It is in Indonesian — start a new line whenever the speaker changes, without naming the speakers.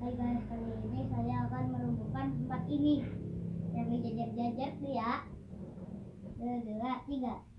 Hai guys, kali ini saya akan melumpuhkan tempat ini yang dijajar-jajar ya. Dua, dua, tiga.